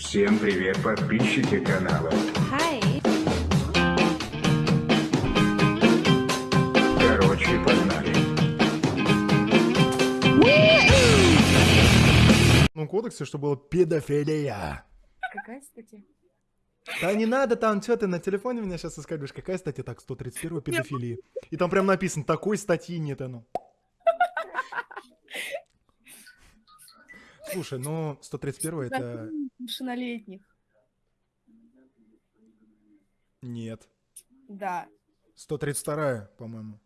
Всем привет, подписчики канала. Hi. Короче, погнали. Ну, кодексе, что было педофилия. Какая статья? Да не надо там, что ты на телефоне меня сейчас искать, какая статья? Так, 131 педофилии. И там прям написано, такой статьи нет, оно. Слушай, ну, 131 это... Совершеннолетних. Нет. Да. 132 по-моему.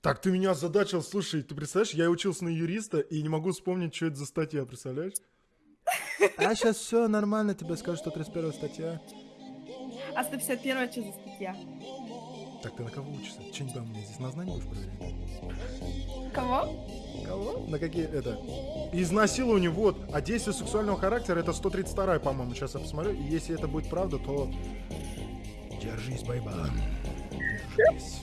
Так, ты меня озадачил, слушай, ты представляешь, я учился на юриста и не могу вспомнить, что это за статья, представляешь? А сейчас все нормально, тебе скажу, 131 статья. А 151 что за статья? Так, ты на кого учишься? Че не пойму, мне здесь на знание будешь проверять? Кого? Кого? На какие это? Изнасилование, вот. А действие сексуального характера это 132 по-моему. Сейчас я посмотрю. И если это будет правда, то... Держись, байбан. Держись.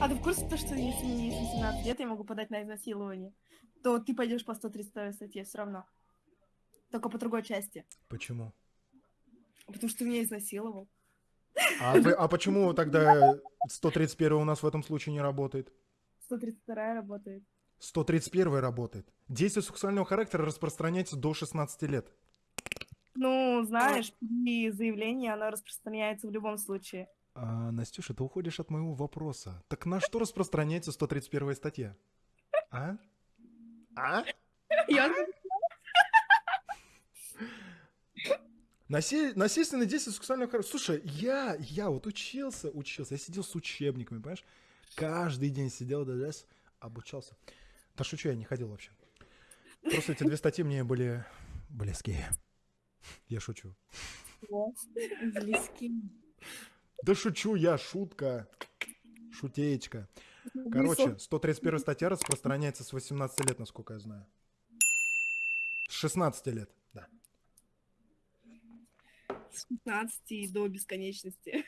А ты в курсе то, что если мне не 18 лет, я могу подать на изнасилование? То ты пойдешь по 132 статье все равно. Только по другой части. Почему? Потому что ты меня изнасиловал. А, вы- а почему тогда 131 у нас в этом случае не работает? 132 работает. 131 работает. Действие сексуального характера распространяется до 16 лет. Ну, знаешь, при заявлении оно распространяется в любом случае. А, Настюша, ты уходишь от моего вопроса. Так на что распространяется 131 статья? А? А? Я Насе- Насильственное действие сексуального характера. Слушай, я, я вот учился, учился, я сидел с учебниками, понимаешь? Каждый день сидел, да, да, с- обучался. Да шучу, я не ходил вообще. Просто эти две статьи мне были близкие. Я шучу. близки. Да шучу я, шутка. Шутеечка. Короче, 131 статья распространяется с 18 лет, насколько я знаю. С 16 лет, да. С 15 до бесконечности.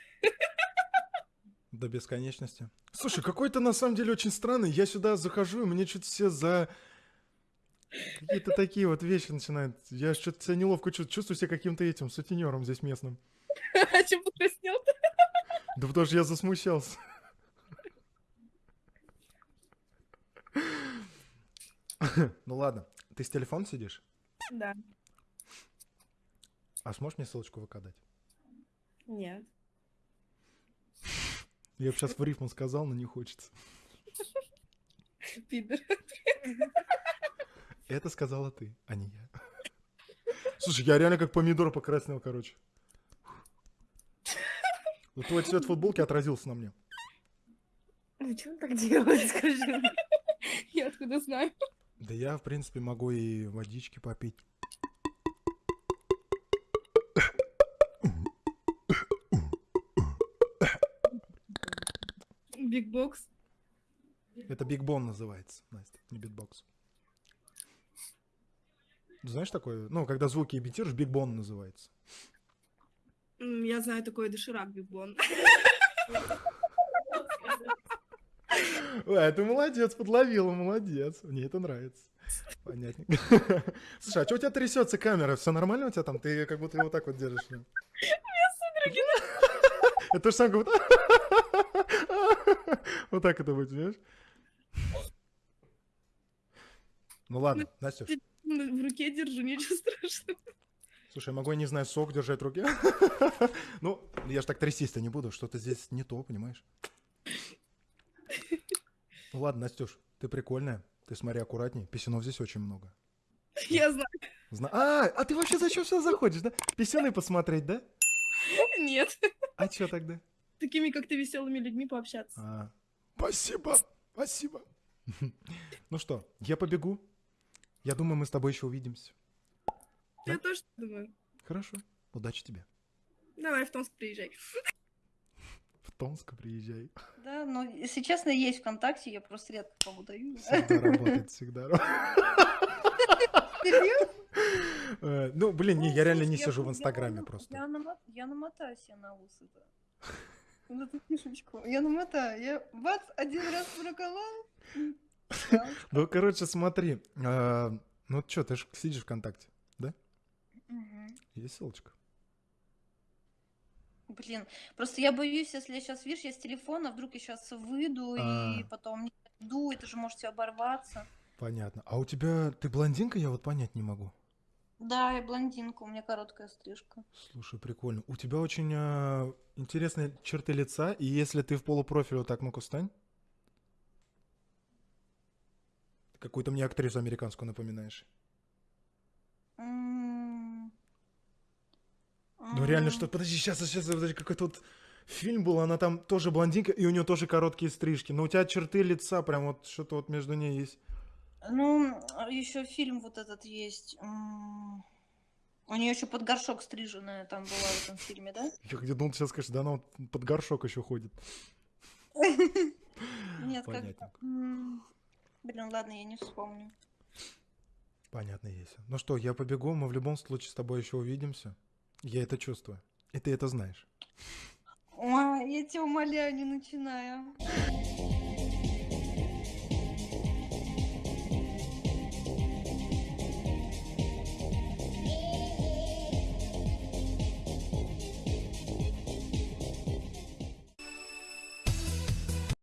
До бесконечности. Слушай, какой-то на самом деле очень странный. Я сюда захожу, и мне что-то все за... Какие-то такие вот вещи начинают. Я что-то себя неловко чувствую. Чувствую себя каким-то этим сутенером здесь местным. А чем покраснел-то? Да потому что я засмущался. Ну ладно. Ты с телефон сидишь? Да. А сможешь мне ссылочку ВК дать? Нет. Я бы сейчас в рифму сказал, но не хочется. Пидор. Это сказала ты, а не я. Слушай, я реально как помидор покраснел, короче. Вот твой цвет футболки отразился на мне. Ну, что так делает, скажи мне? Я откуда знаю? Да я, в принципе, могу и водички попить. Битбокс. Это Big Bon называется, Настя, не битбокс. Знаешь такое? Ну, когда звуки имитируешь, Big Bon называется. Я знаю такой доширак Бигбон. Ой, ты молодец, подловила, молодец. Мне это нравится. Понятно. Слушай, а что у тебя трясется камера? Все нормально у тебя там? Ты как будто его так вот держишь. Это то же самое, как будто... Вот так это будет, понимаешь? Ну ладно, Настюш. Ну, В руке держу, ничего страшного. Слушай, я могу, я не знаю, сок держать в руке? Ну, я ж так трястись-то не буду, что-то здесь не то, понимаешь? Ну ладно, Настюш, ты прикольная. Ты смотри аккуратней, писюнов здесь очень много. Я знаю. Зна- А, а ты вообще зачем сюда заходишь, да? Писюны посмотреть, да? Нет. А чё тогда? Такими, как ты, веселыми людьми пообщаться. А, спасибо, спасибо. Ну что, я побегу. Я думаю, мы с тобой еще увидимся. Я тоже так думаю. Хорошо, удачи тебе. Давай в Томск приезжай. В Томск приезжай. Да, но если честно, есть ВКонтакте, я просто редко кому даю. Всегда работает, всегда работает. Э, Ну, блин, не, я реально не сижу в Инстаграме помню, просто. Я, намо- я намотаю себе на ус это. Вот эту фишечку. Я намотаю. Я бац, один раз проколол. Ну, короче, смотри. э, Ну, что, ты же сидишь ВКонтакте, да? Есть ссылочка? Блин, просто я боюсь, если я сейчас, видишь, я с телефона, вдруг я сейчас выйду и А. потом не иду, это же может все оборваться. Понятно. А у тебя... Ты блондинка? Я вот понять не могу. Да, я блондинка, у меня короткая стрижка. Слушай, прикольно. У тебя очень а, интересные черты лица, и если ты в полупрофиль вот так, ну-ка встань. Какую-то мне актрису американскую напоминаешь. М. Ну реально, М, что... Подожди, сейчас, сейчас, подожди, какой-то вот фильм был, она там тоже блондинка, и у нее тоже короткие стрижки. Но у тебя черты лица прям вот что-то вот между ней есть. Ну, еще фильм вот этот есть. У нее еще под горшок стриженная там была в этом фильме, да? Я где думал, сейчас скажешь, да она вот под горшок еще ходит. Нет, как... Блин, ладно, я не вспомню. Понятно, есть. Ну что, я побегу, мы в любом случае с тобой еще увидимся. Я это чувствую. И ты это знаешь. Ой, я тебя умоляю, не начинаю.